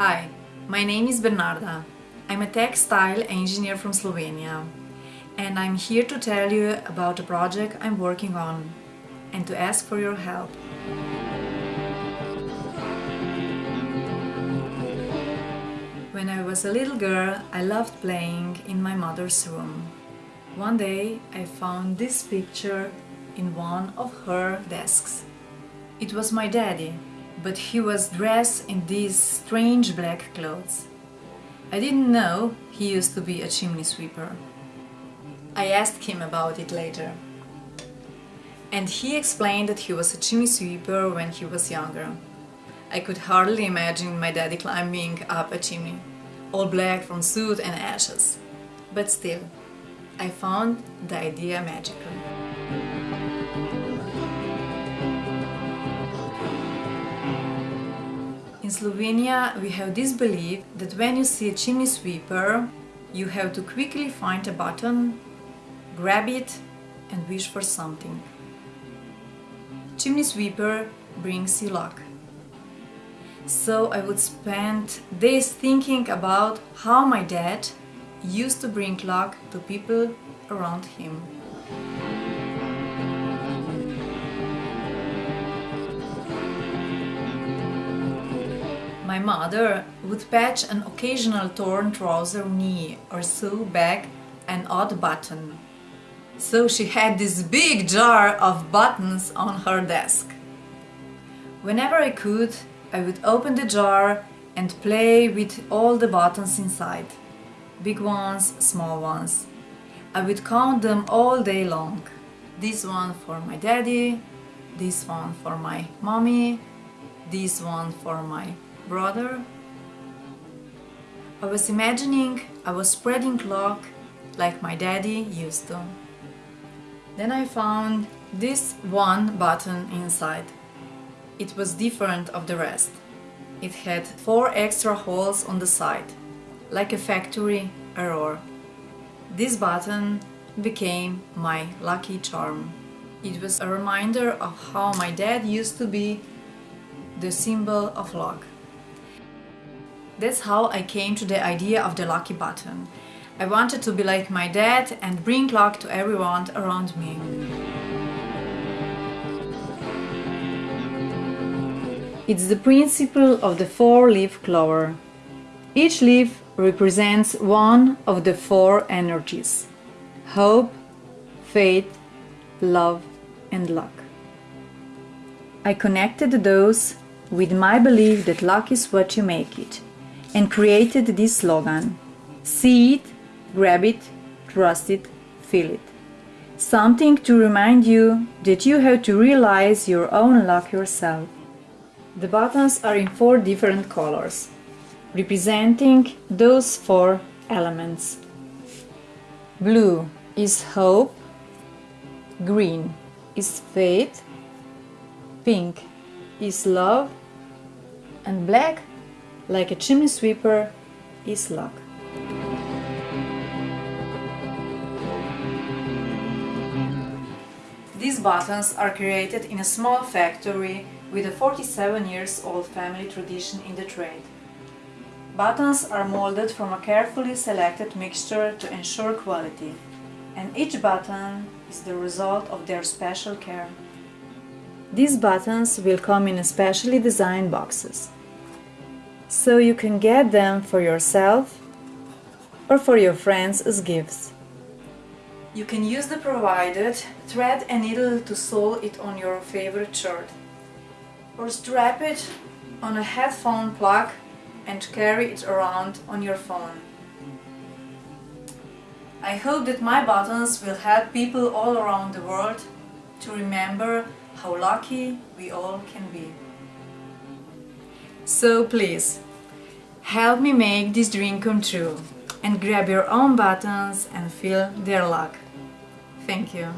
Hi, my name is Bernarda. I'm a textile engineer from Slovenia and I'm here to tell you about a project I'm working on and to ask for your help. When I was a little girl, I loved playing in my mother's room. One day I found this picture in one of her desks. It was my daddy, but he was dressed in these strange black clothes. I didn't know he used to be a chimney sweeper. I asked him about it later. And he explained that he was a chimney sweeper when he was younger. I could hardly imagine my daddy climbing up a chimney, all black from soot and ashes. But still, I found the idea magical. In Slovenia we have this belief that when you see a chimney sweeper you have to quickly find a button, grab it and wish for something. Chimney sweeper brings you luck. So I would spend days thinking about how my dad used to bring luck to people around him. My mother would patch an occasional torn trouser knee or sew back an odd button. So she had this big jar of buttons on her desk. Whenever I could, I would open the jar and play with all the buttons inside. Big ones, small ones. I would count them all day long. This one for my daddy, this one for my mommy, this one for my brother. I was imagining I was spreading luck like my daddy used to. Then I found this one button inside. It was different of the rest. It had four extra holes on the side, like a factory error. This button became my lucky charm. It was a reminder of how my dad used to be the symbol of luck. That's how I came to the idea of the lucky button. I wanted to be like my dad and bring luck to everyone around me. It's the principle of the four-leaf clover. Each leaf represents one of the four energies hope, faith, love, and luck. I connected those with my belief that luck is what you make it and created this slogan See it, grab it, trust it, feel it. Something to remind you that you have to realize your own luck yourself. The buttons are in four different colors, representing those four elements. Blue is hope, green is faith, pink is love, and black, like a chimney sweeper, is luck. These buttons are created in a small factory with a 47 years old family tradition in the trade. Buttons are molded from a carefully selected mixture to ensure quality, and each button is the result of their special care. These buttons will come in specially designed boxes, so you can get them for yourself or for your friends as gifts. You can use the provided thread and needle to sew it on your favorite shirt or strap it on a headphone plug and carry it around on your phone. I hope that my buttons will help people all around the world to remember how lucky we all can be. So please, help me make this dream come true and grab your own buttons and feel their luck. Thank you.